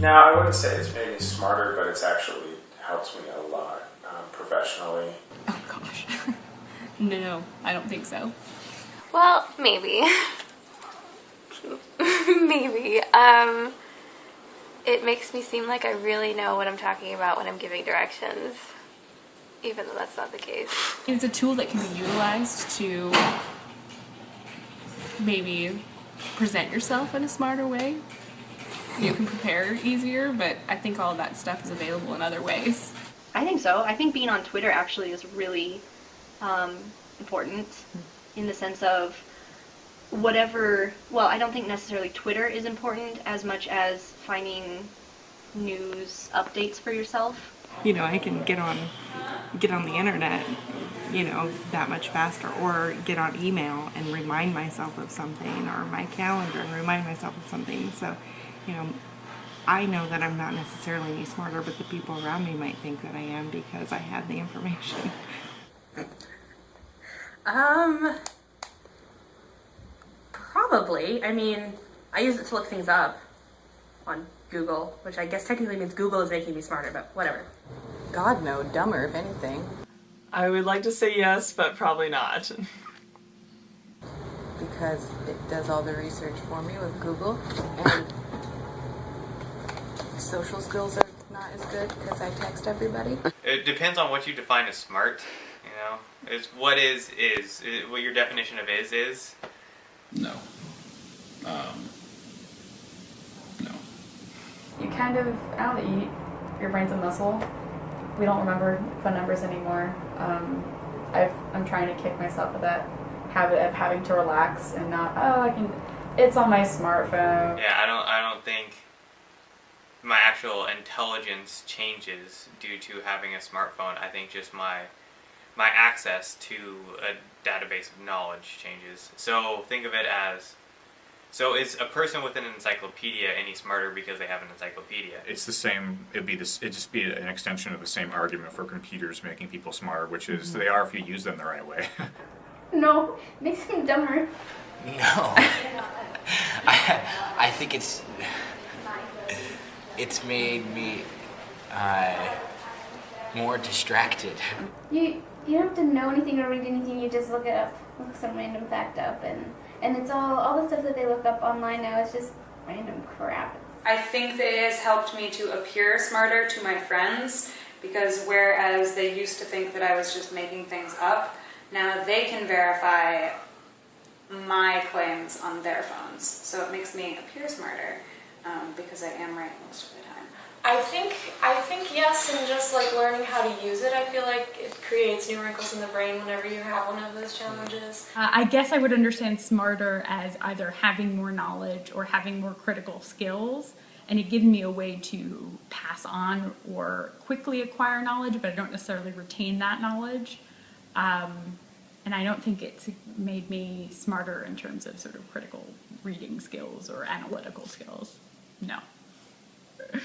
No, I wouldn't say it's made me smarter, but it's actually helped me a lot um, professionally. Oh gosh. no, I don't think so. Well, maybe. maybe. Um, it makes me seem like I really know what I'm talking about when I'm giving directions, even though that's not the case. It's a tool that can be utilized to maybe present yourself in a smarter way. You can prepare easier, but I think all of that stuff is available in other ways. I think so. I think being on Twitter actually is really um, important in the sense of whatever. Well, I don't think necessarily Twitter is important as much as finding news updates for yourself. You know, I can get on get on the internet, you know, that much faster, or get on email and remind myself of something, or my calendar and remind myself of something. So, you know, I know that I'm not necessarily any smarter, but the people around me might think that I am because I have the information. Um, probably. I mean, I use it to look things up on Google, which I guess technically means Google is making me smarter, but whatever. God, no, dumber if anything. I would like to say yes, but probably not. Because it does all the research for me with Google, and social skills are not as good because I text everybody. It depends on what you define as smart. You know, it's what is is, is what your definition of is is. No. Um, no. You kind of, I don't know, you, your brain's a muscle. We don't remember phone numbers anymore. Um, I've, I'm trying to kick myself of that habit of having to relax and not, oh, I can, it's on my smartphone. Yeah, I don't. I don't think my actual intelligence changes due to having a smartphone. I think just my my access to a database of knowledge changes. So think of it as so is a person with an encyclopedia any smarter because they have an encyclopedia? It's the same. It'd be this. It'd just be an extension of the same argument for computers making people smarter, which is they are if you use them the right way. No, makes him dumber. No. I, I think it's it's made me uh, more distracted. You you don't have to know anything or read anything. You just look it up, look some random fact up, and and it's all all the stuff that they look up online now is just random crap. I think that it has helped me to appear smarter to my friends because whereas they used to think that I was just making things up, now they can verify my claims on their phones. So it makes me appear smarter um, because I am right most of the time. I think I think yes, and just like learning how to use it, I feel like it creates new wrinkles in the brain whenever you have one of those challenges. Uh, I guess I would understand smarter as either having more knowledge or having more critical skills, and it gives me a way to pass on or quickly acquire knowledge, but I don't necessarily retain that knowledge. Um, and I don't think it's made me smarter in terms of sort of critical reading skills or analytical skills. No.